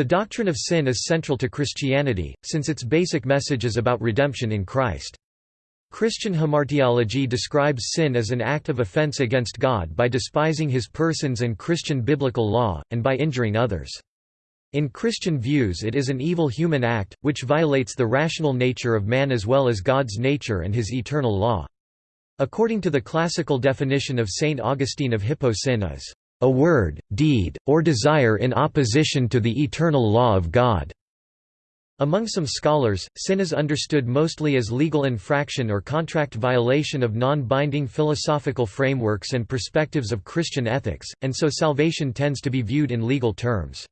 The doctrine of sin is central to Christianity, since its basic message is about redemption in Christ. Christian hamartiology describes sin as an act of offense against God by despising his persons and Christian biblical law, and by injuring others. In Christian views it is an evil human act, which violates the rational nature of man as well as God's nature and his eternal law. According to the classical definition of St. Augustine of Hippo sin is, "...a word, deed, or desire in opposition to the eternal law of God." Among some scholars, sin is understood mostly as legal infraction or contract violation of non-binding philosophical frameworks and perspectives of Christian ethics, and so salvation tends to be viewed in legal terms.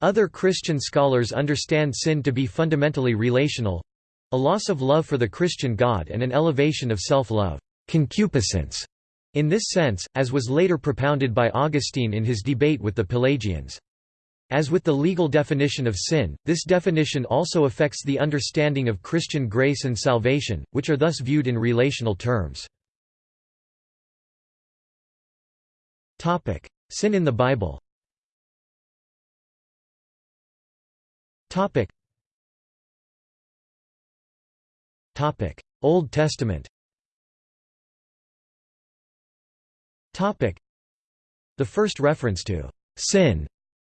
Other Christian scholars understand sin to be fundamentally relational—a loss of love for the Christian God and an elevation of self-love concupiscence", in this sense, as was later propounded by Augustine in his debate with the Pelagians. As with the legal definition of sin, this definition also affects the understanding of Christian grace and salvation, which are thus viewed in relational terms. Sin in the Bible Old Testament The first reference to «sin»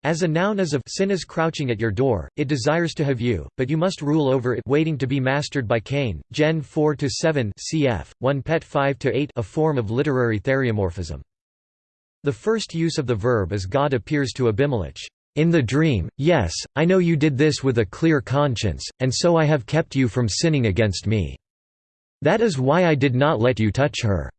As a noun is of sin is crouching at your door, it desires to have you, but you must rule over it waiting to be mastered by Cain, Gen 4–7 cf. 1 Pet 5–8 a form of literary theriomorphism. The first use of the verb is God appears to Abimelech. In the dream, yes, I know you did this with a clear conscience, and so I have kept you from sinning against me. That is why I did not let you touch her."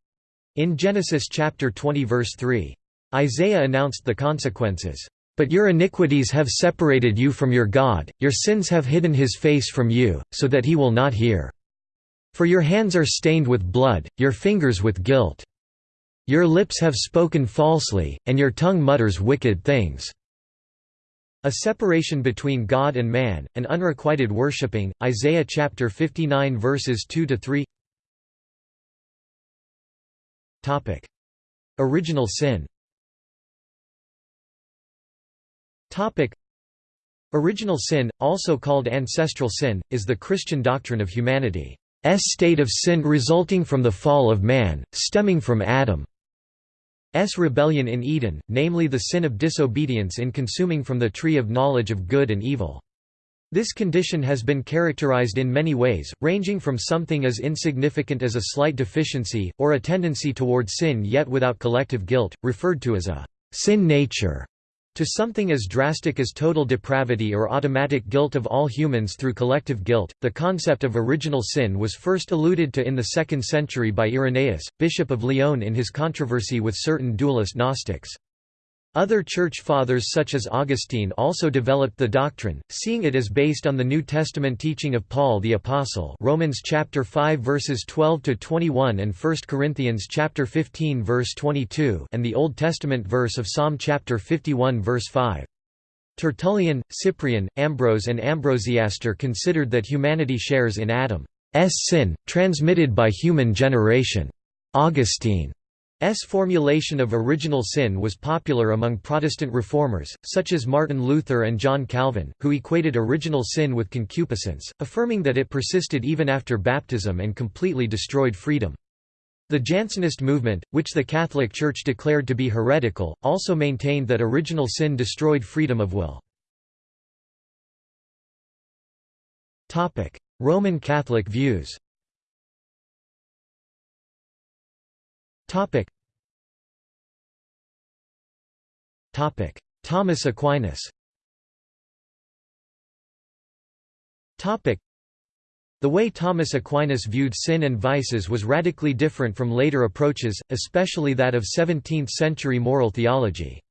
In Genesis chapter 20 verse 3. Isaiah announced the consequences. But your iniquities have separated you from your God, your sins have hidden his face from you, so that he will not hear. For your hands are stained with blood, your fingers with guilt. Your lips have spoken falsely, and your tongue mutters wicked things. A separation between God and man, an unrequited worshipping, Isaiah chapter 59 verses 2 to 3. Topic: Original sin. Topic: Original sin, also called ancestral sin, is the Christian doctrine of humanity's state of sin resulting from the fall of man, stemming from Adam's rebellion in Eden, namely the sin of disobedience in consuming from the tree of knowledge of good and evil. This condition has been characterized in many ways, ranging from something as insignificant as a slight deficiency, or a tendency toward sin yet without collective guilt, referred to as a sin nature, to something as drastic as total depravity or automatic guilt of all humans through collective guilt, the concept of original sin was first alluded to in the 2nd century by Irenaeus, Bishop of Lyon in his controversy with certain dualist Gnostics. Other Church Fathers such as Augustine also developed the doctrine, seeing it as based on the New Testament teaching of Paul the Apostle Romans chapter 5 verses 12 to 21 and 1 Corinthians chapter 15 verse 22 and the Old Testament verse of Psalm chapter 51 verse 5. Tertullian, Cyprian, Ambrose and Ambrosiaster considered that humanity shares in Adam's sin, transmitted by human generation. Augustine S formulation of original sin was popular among Protestant reformers, such as Martin Luther and John Calvin, who equated original sin with concupiscence, affirming that it persisted even after baptism and completely destroyed freedom. The Jansenist movement, which the Catholic Church declared to be heretical, also maintained that original sin destroyed freedom of will. Roman Catholic views Topic. Topic. Thomas Aquinas Topic. The way Thomas Aquinas viewed sin and vices was radically different from later approaches, especially that of 17th-century moral theology.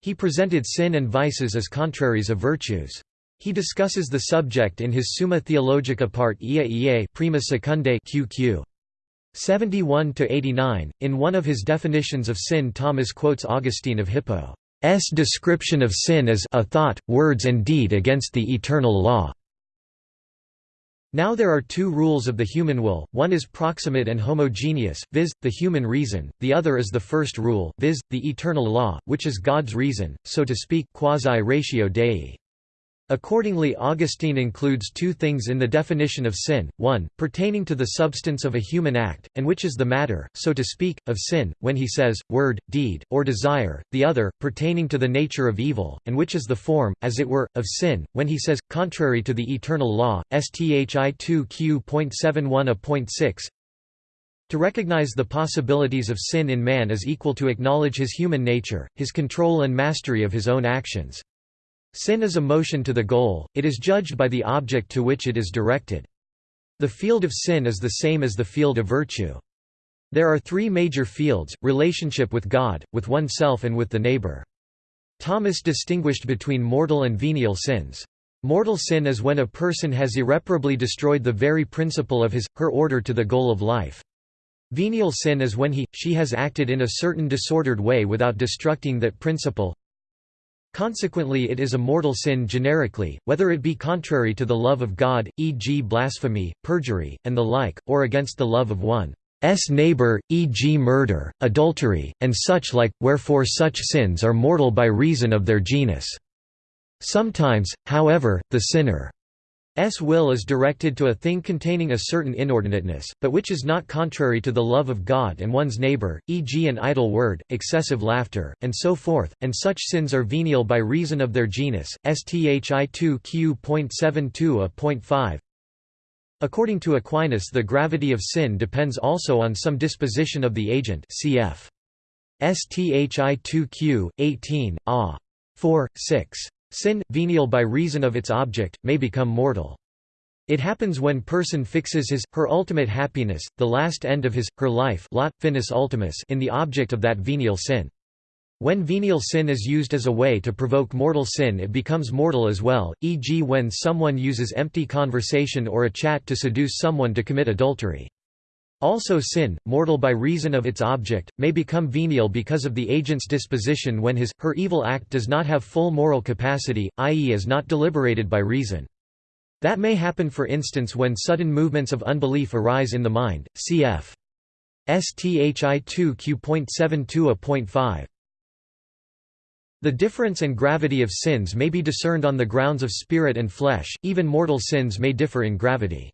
He presented sin and vices as contraries of virtues. He discusses the subject in his Summa Theologica part Ia Ia Prima Secundae QQ. 71 to 89. In one of his definitions of sin, Thomas quotes Augustine of Hippo's description of sin as a thought, words and deed against the eternal law. Now there are two rules of the human will, one is proximate and homogeneous, viz., the human reason, the other is the first rule, viz., the eternal law, which is God's reason, so to speak quasi ratio Dei. Accordingly Augustine includes two things in the definition of sin, one, pertaining to the substance of a human act, and which is the matter, so to speak, of sin, when he says, word, deed, or desire, the other, pertaining to the nature of evil, and which is the form, as it were, of sin, when he says, contrary to the eternal law, sthi 2q.71a.6 To recognize the possibilities of sin in man is equal to acknowledge his human nature, his control and mastery of his own actions. Sin is a motion to the goal, it is judged by the object to which it is directed. The field of sin is the same as the field of virtue. There are three major fields, relationship with God, with oneself and with the neighbor. Thomas distinguished between mortal and venial sins. Mortal sin is when a person has irreparably destroyed the very principle of his, her order to the goal of life. Venial sin is when he, she has acted in a certain disordered way without destructing that principle, Consequently it is a mortal sin generically, whether it be contrary to the love of God, e.g. blasphemy, perjury, and the like, or against the love of one's neighbor, e.g. murder, adultery, and such like, wherefore such sins are mortal by reason of their genus. Sometimes, however, the sinner S will is directed to a thing containing a certain inordinateness, but which is not contrary to the love of God and one's neighbor, e.g. an idle word, excessive laughter, and so forth, and such sins are venial by reason of their genus, sthi 2 q.72 a.5. According to Aquinas the gravity of sin depends also on some disposition of the agent cf. sthi 2 q. 18, a. 4, 6. Sin, venial by reason of its object, may become mortal. It happens when person fixes his, her ultimate happiness, the last end of his, her life lot, finis ultimus in the object of that venial sin. When venial sin is used as a way to provoke mortal sin it becomes mortal as well, e.g. when someone uses empty conversation or a chat to seduce someone to commit adultery. Also sin, mortal by reason of its object, may become venial because of the agent's disposition when his, her evil act does not have full moral capacity, i.e. is not deliberated by reason. That may happen for instance when sudden movements of unbelief arise in the mind, cf. STHI 2 Q.72 a.5. The difference and gravity of sins may be discerned on the grounds of spirit and flesh, even mortal sins may differ in gravity.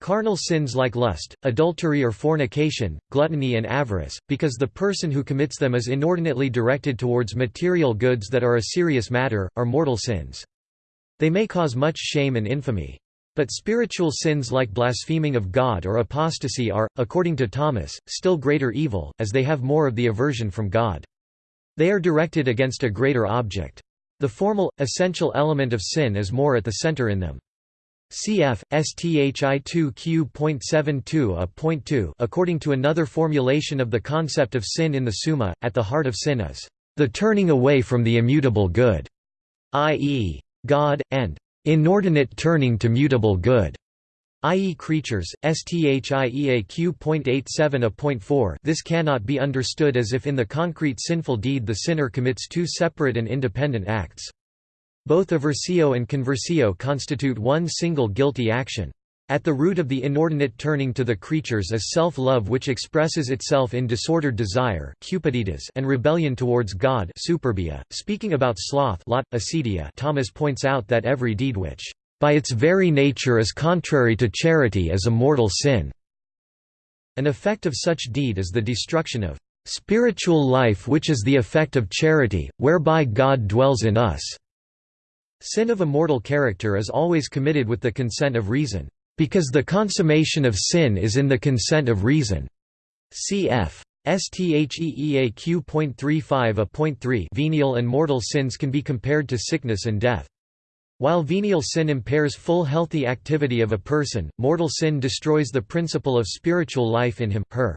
Carnal sins like lust, adultery or fornication, gluttony and avarice, because the person who commits them is inordinately directed towards material goods that are a serious matter, are mortal sins. They may cause much shame and infamy. But spiritual sins like blaspheming of God or apostasy are, according to Thomas, still greater evil, as they have more of the aversion from God. They are directed against a greater object. The formal, essential element of sin is more at the center in them. Cf. STHI 2 Q.72 a.2 According to another formulation of the concept of sin in the Summa, at the heart of sin is the turning away from the immutable good, i.e., God, and inordinate turning to mutable good, i.e. creatures, sthiea a.4 This cannot be understood as if in the concrete sinful deed the sinner commits two separate and independent acts. Both aversio and conversio constitute one single guilty action. At the root of the inordinate turning to the creatures is self-love which expresses itself in disordered desire and rebellion towards God. .Speaking about sloth Thomas points out that every deed which, "...by its very nature is contrary to charity is a mortal sin." An effect of such deed is the destruction of "...spiritual life which is the effect of charity, whereby God dwells in us." Sin of a mortal character is always committed with the consent of reason, because the consummation of sin is in the consent of reason. Cf. STHEEAQ.35 a.3 Venial and mortal sins can be compared to sickness and death. While venial sin impairs full healthy activity of a person, mortal sin destroys the principle of spiritual life in him, her.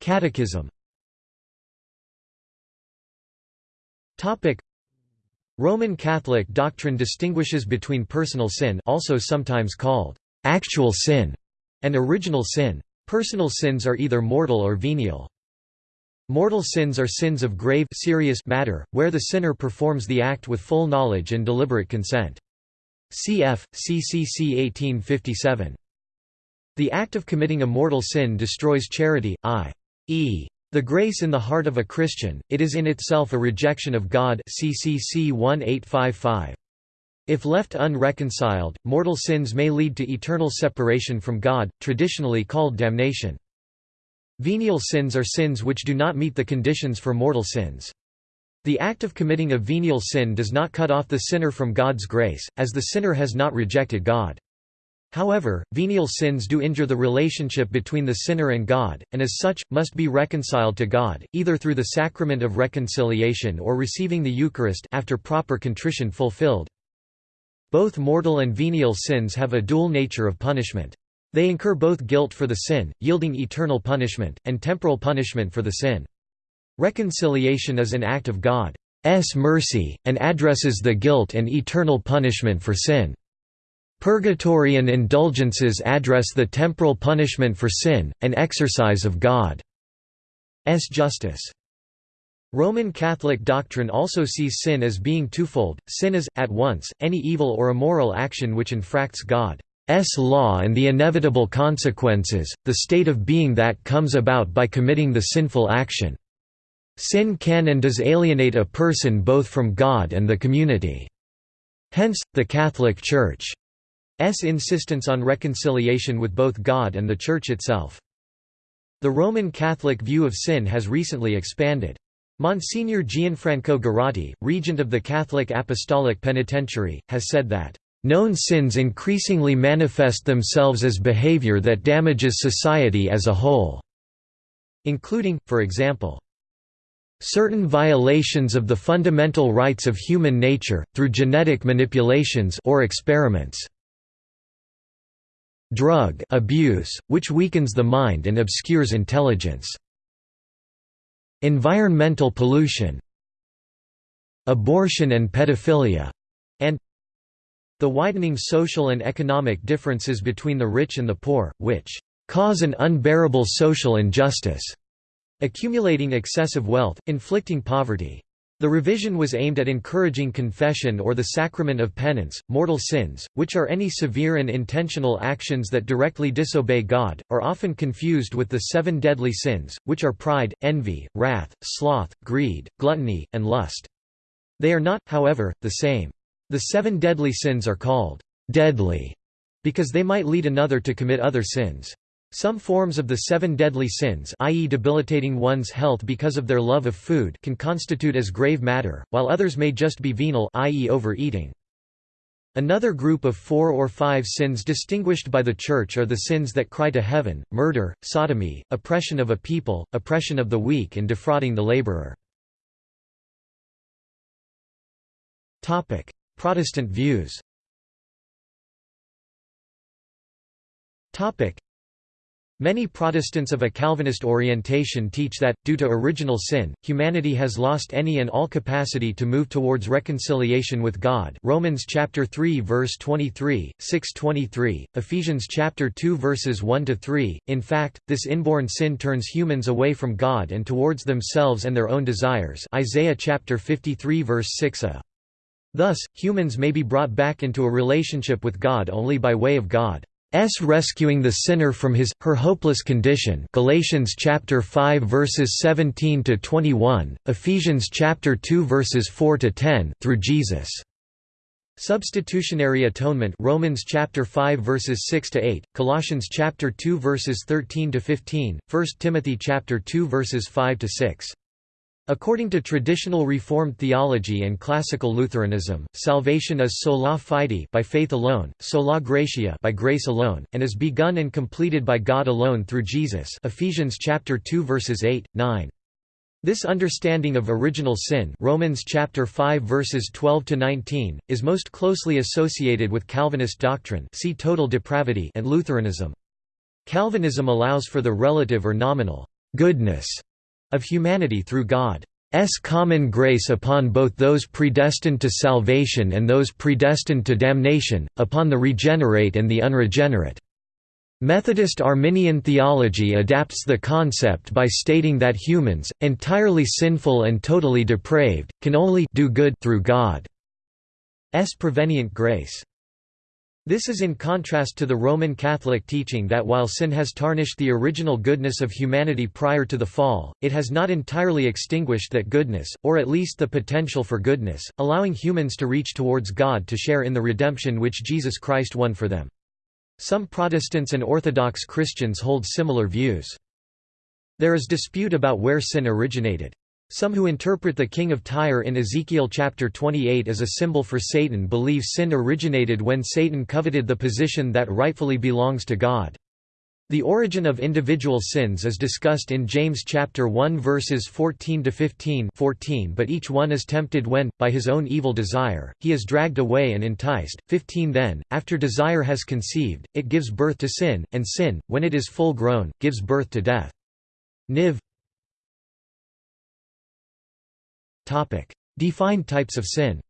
Catechism Topic Roman Catholic doctrine distinguishes between personal sin also sometimes called actual sin and original sin. Personal sins are either mortal or venial. Mortal sins are sins of grave serious matter, where the sinner performs the act with full knowledge and deliberate consent. Cf. CCC 1857. The act of committing a mortal sin destroys charity, i.e., The grace in the heart of a Christian, it is in itself a rejection of God CCC 1855. If left unreconciled, mortal sins may lead to eternal separation from God, traditionally called damnation. Venial sins are sins which do not meet the conditions for mortal sins. The act of committing a venial sin does not cut off the sinner from God's grace, as the sinner has not rejected God. However, venial sins do injure the relationship between the sinner and God, and as such, must be reconciled to God, either through the sacrament of reconciliation or receiving the Eucharist after proper contrition fulfilled. Both mortal and venial sins have a dual nature of punishment. They incur both guilt for the sin, yielding eternal punishment, and temporal punishment for the sin. Reconciliation is an act of God's mercy, and addresses the guilt and eternal punishment for sin. Purgatory and indulgences address the temporal punishment for sin, an exercise of God's justice. Roman Catholic doctrine also sees sin as being twofold, sin is, at once, any evil or immoral action which infracts God's law and the inevitable consequences, the state of being that comes about by committing the sinful action. Sin can and does alienate a person both from God and the community. Hence, the Catholic Church insistence on reconciliation with both God and the Church itself. The Roman Catholic view of sin has recently expanded. Monsignor Gianfranco Girotti, regent of the Catholic Apostolic Penitentiary, has said that, "...known sins increasingly manifest themselves as behavior that damages society as a whole," including, for example, certain violations of the fundamental rights of human nature, through genetic manipulations or experiments drug abuse, which weakens the mind and obscures intelligence. Environmental pollution. Abortion and pedophilia, and the widening social and economic differences between the rich and the poor, which cause an unbearable social injustice, accumulating excessive wealth, inflicting poverty, the revision was aimed at encouraging confession or the sacrament of penance. Mortal sins, which are any severe and intentional actions that directly disobey God, are often confused with the seven deadly sins, which are pride, envy, wrath, sloth, greed, gluttony, and lust. They are not, however, the same. The seven deadly sins are called deadly because they might lead another to commit other sins. Some forms of the seven deadly sins i.e. debilitating one's health because of their love of food can constitute as grave matter, while others may just be venial i.e. overeating. Another group of four or five sins distinguished by the Church are the sins that cry to heaven, murder, sodomy, oppression of a people, oppression of the weak and defrauding the laborer. Protestant views Many Protestants of a Calvinist orientation teach that, due to original sin, humanity has lost any and all capacity to move towards reconciliation with God Romans chapter 3 verse 23, 6:23, Ephesians chapter 2 verses 1–3, in fact, this inborn sin turns humans away from God and towards themselves and their own desires Isaiah chapter 53 verse 6 a. Thus, humans may be brought back into a relationship with God only by way of God. S. rescuing the sinner from his her hopeless condition Galatians chapter 5 verses 17 to 21 Ephesians chapter 2 verses 4 to 10 through Jesus. Substitutionary atonement Romans chapter 5 verses 6 to 8 Colossians chapter 2 verses 13 to 15 1 Timothy chapter 2 verses 5 to 6 According to traditional Reformed theology and classical Lutheranism, salvation is sola fide by faith alone, sola gratia by grace alone, and is begun and completed by God alone through Jesus Ephesians chapter 2 verses 8, 9. This understanding of original sin Romans chapter 5 verses 12 to 19 is most closely associated with Calvinist doctrine see total depravity and Lutheranism. Calvinism allows for the relative or nominal goodness of humanity through God's common grace upon both those predestined to salvation and those predestined to damnation, upon the regenerate and the unregenerate. Methodist Arminian theology adapts the concept by stating that humans, entirely sinful and totally depraved, can only do good through God's prevenient grace. This is in contrast to the Roman Catholic teaching that while sin has tarnished the original goodness of humanity prior to the fall, it has not entirely extinguished that goodness, or at least the potential for goodness, allowing humans to reach towards God to share in the redemption which Jesus Christ won for them. Some Protestants and Orthodox Christians hold similar views. There is dispute about where sin originated. Some who interpret the king of Tyre in Ezekiel chapter 28 as a symbol for Satan believe sin originated when Satan coveted the position that rightfully belongs to God. The origin of individual sins is discussed in James chapter 1 verses 14 to 15 14 but each one is tempted when by his own evil desire he is dragged away and enticed. 15 then after desire has conceived it gives birth to sin and sin when it is full grown gives birth to death. Niv Topic: Defined types of sin.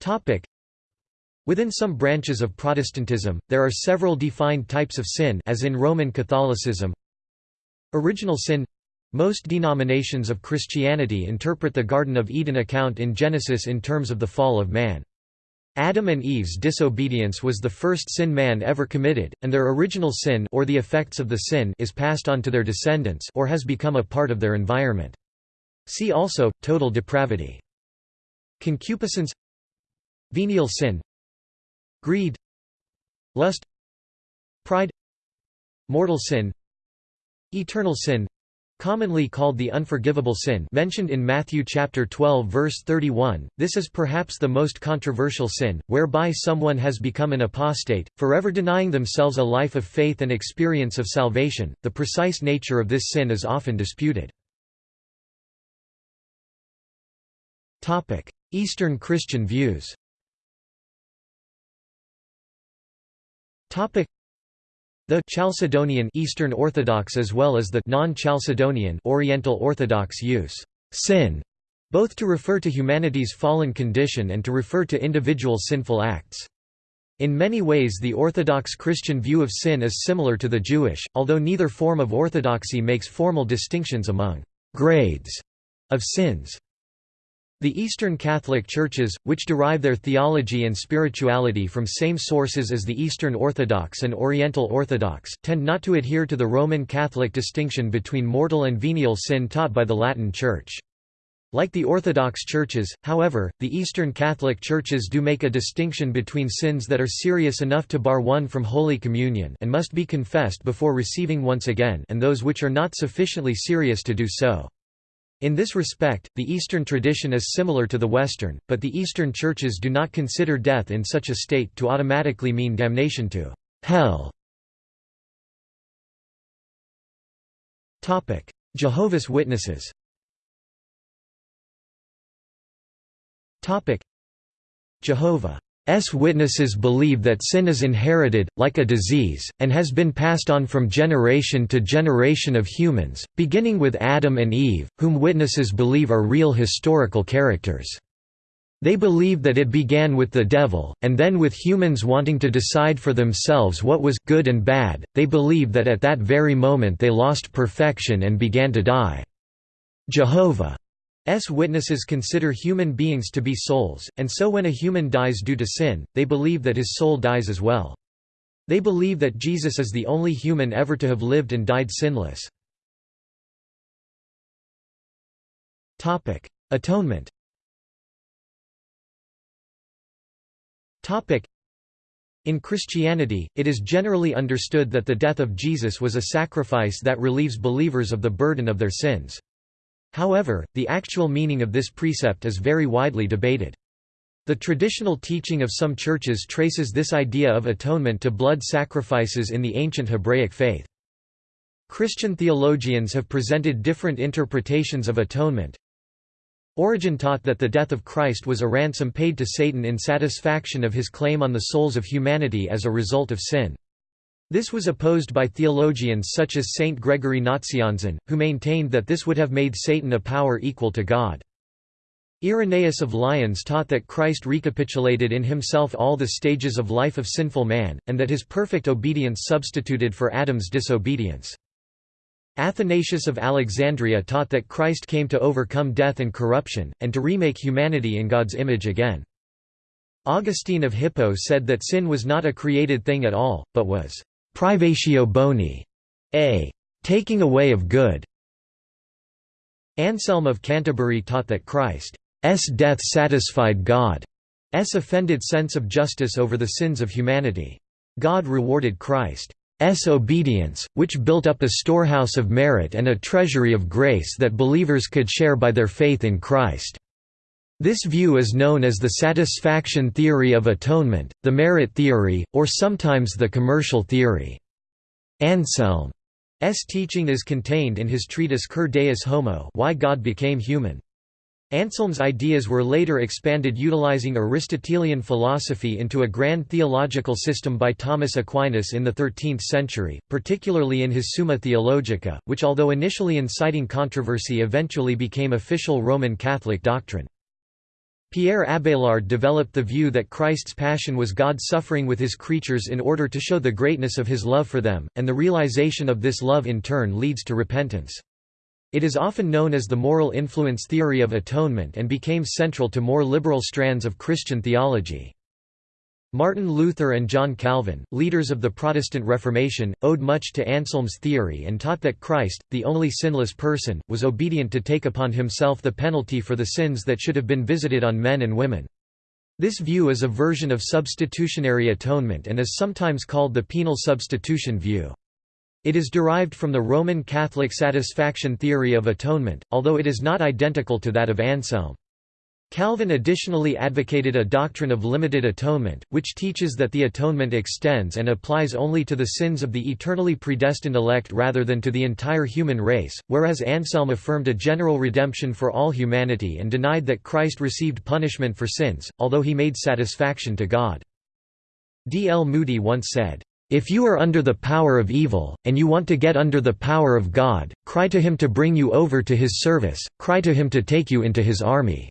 Topic: Within some branches of Protestantism, there are several defined types of sin as in Roman Catholicism. Original sin most denominations of Christianity interpret the Garden of Eden account in Genesis in terms of the fall of man. Adam and Eve's disobedience was the first sin man ever committed, and their original sin or the effects of the sin is passed on to their descendants or has become a part of their environment. See also, total depravity. Concupiscence. Venial sin. Greed. Lust. Pride. Mortal sin. Eternal sin commonly called the unforgivable sin mentioned in Matthew chapter 12 verse 31 this is perhaps the most controversial sin whereby someone has become an apostate forever denying themselves a life of faith and experience of salvation. The precise nature of this sin is often disputed. Topic eastern christian views. Topic the Chalcedonian Eastern Orthodox as well as the non-Chalcedonian Oriental Orthodox use sin both to refer to humanity's fallen condition and to refer to individual sinful acts. In many ways the Orthodox Christian view of sin is similar to the Jewish, although neither form of orthodoxy makes formal distinctions among grades of sins. The Eastern Catholic Churches, which derive their theology and spirituality from same sources as the Eastern Orthodox and Oriental Orthodox, tend not to adhere to the Roman Catholic distinction between mortal and venial sin taught by the Latin Church. Like the Orthodox churches, however, the Eastern Catholic churches do make a distinction between sins that are serious enough to bar one from Holy Communion and must be confessed before receiving once again and those which are not sufficiently serious to do so. In this respect, the Eastern tradition is similar to the Western, but the Eastern churches do not consider death in such a state to automatically mean damnation to hell. Jehovah's Witnesses Jehovah S. Witnesses believe that sin is inherited, like a disease, and has been passed on from generation to generation of humans, beginning with Adam and Eve, whom witnesses believe are real historical characters. They believe that it began with the devil, and then with humans wanting to decide for themselves what was good and bad, they believe that at that very moment they lost perfection and began to die. Jehovah S witnesses consider human beings to be souls, and so when a human dies due to sin, they believe that his soul dies as well. They believe that Jesus is the only human ever to have lived and died sinless. Atonement in Christianity, it is generally understood that the death of Jesus was a sacrifice that relieves believers of the burden of their sins. However, the actual meaning of this precept is very widely debated. The traditional teaching of some churches traces this idea of atonement to blood sacrifices in the ancient Hebraic faith. Christian theologians have presented different interpretations of atonement. Origen taught that the death of Christ was a ransom paid to Satan in satisfaction of his claim on the souls of humanity as a result of sin. This was opposed by theologians such as Saint Gregory Nazianzen, who maintained that this would have made Satan a power equal to God. Irenaeus of Lyons taught that Christ recapitulated in himself all the stages of life of sinful man, and that his perfect obedience substituted for Adam's disobedience. Athanasius of Alexandria taught that Christ came to overcome death and corruption, and to remake humanity in God's image again. Augustine of Hippo said that sin was not a created thing at all, but was privatio boni, a taking away of good. Anselm of Canterbury taught that Christ's death satisfied God's offended sense of justice over the sins of humanity. God rewarded Christ's obedience, which built up a storehouse of merit and a treasury of grace that believers could share by their faith in Christ. This view is known as the satisfaction theory of atonement, the merit theory, or sometimes the commercial theory. Anselm's teaching is contained in his treatise Cur Deus Homo Why God Became Human. Anselm's ideas were later expanded utilizing Aristotelian philosophy into a grand theological system by Thomas Aquinas in the 13th century, particularly in his Summa Theologica, which although initially inciting controversy eventually became official Roman Catholic doctrine. Pierre Abelard developed the view that Christ's passion was God suffering with his creatures in order to show the greatness of his love for them, and the realization of this love in turn leads to repentance. It is often known as the moral influence theory of atonement and became central to more liberal strands of Christian theology. Martin Luther and John Calvin, leaders of the Protestant Reformation, owed much to Anselm's theory and taught that Christ, the only sinless person, was obedient to take upon himself the penalty for the sins that should have been visited on men and women. This view is a version of substitutionary atonement and is sometimes called the penal substitution view. It is derived from the Roman Catholic satisfaction theory of atonement, although it is not identical to that of Anselm. Calvin additionally advocated a doctrine of limited atonement, which teaches that the atonement extends and applies only to the sins of the eternally predestined elect rather than to the entire human race, whereas Anselm affirmed a general redemption for all humanity and denied that Christ received punishment for sins, although he made satisfaction to God. D. L. Moody once said, "...if you are under the power of evil, and you want to get under the power of God, cry to him to bring you over to his service, cry to him to take you into his army."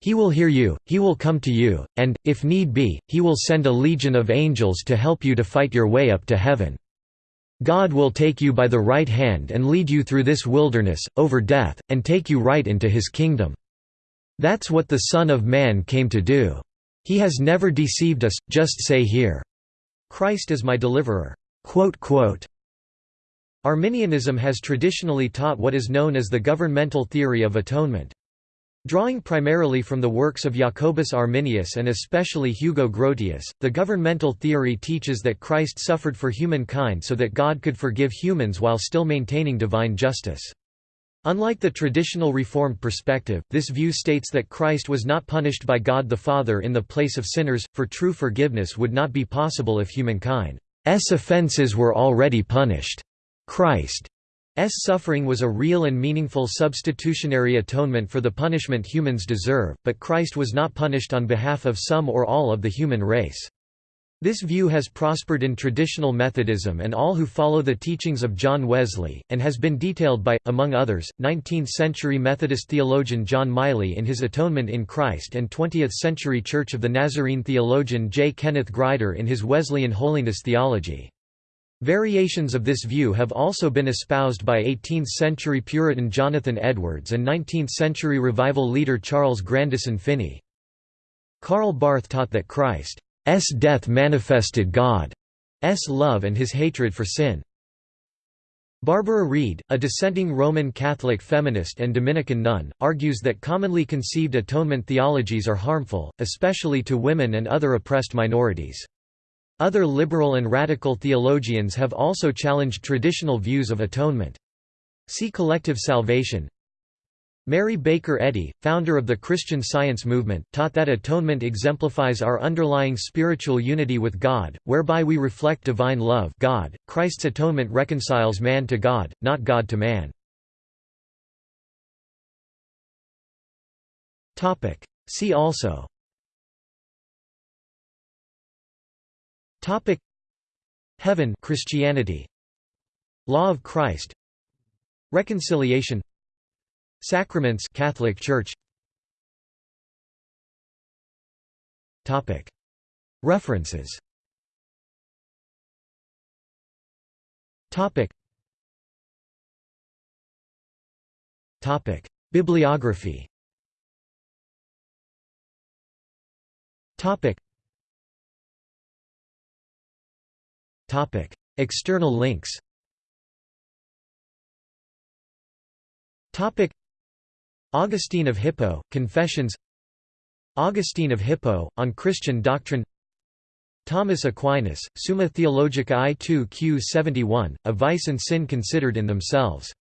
He will hear you, he will come to you, and, if need be, he will send a legion of angels to help you to fight your way up to heaven. God will take you by the right hand and lead you through this wilderness, over death, and take you right into his kingdom. That's what the Son of Man came to do. He has never deceived us, just say here, Christ is my deliverer." Arminianism has traditionally taught what is known as the governmental theory of atonement. Drawing primarily from the works of Jacobus Arminius and especially Hugo Grotius, the governmental theory teaches that Christ suffered for humankind so that God could forgive humans while still maintaining divine justice. Unlike the traditional Reformed perspective, this view states that Christ was not punished by God the Father in the place of sinners, for true forgiveness would not be possible if humankind's offenses were already punished. Christ suffering was a real and meaningful substitutionary atonement for the punishment humans deserve, but Christ was not punished on behalf of some or all of the human race. This view has prospered in traditional Methodism and all who follow the teachings of John Wesley, and has been detailed by, among others, 19th-century Methodist theologian John Miley in his Atonement in Christ and 20th-century Church of the Nazarene theologian J. Kenneth Grider in his Wesleyan Holiness Theology. Variations of this view have also been espoused by 18th-century Puritan Jonathan Edwards and 19th-century revival leader Charles Grandison Finney. Karl Barth taught that Christ's death manifested God's love and his hatred for sin. Barbara Reid, a dissenting Roman Catholic feminist and Dominican nun, argues that commonly conceived atonement theologies are harmful, especially to women and other oppressed minorities. Other liberal and radical theologians have also challenged traditional views of atonement. See collective salvation. Mary Baker Eddy, founder of the Christian Science movement, taught that atonement exemplifies our underlying spiritual unity with God, whereby we reflect divine love God. Christ's atonement reconciles man to God, not God to man. See also Topic. Heaven Christianity. Law of Christ. Reconciliation. Sacraments Catholic Church. Topic. References. Topic. Topic. Bibliography External links. Augustine of Hippo, Confessions. Augustine of Hippo, on Christian doctrine. Thomas Aquinas, Summa Theologica I 2 Q 71, A Vice and Sin Considered in Themselves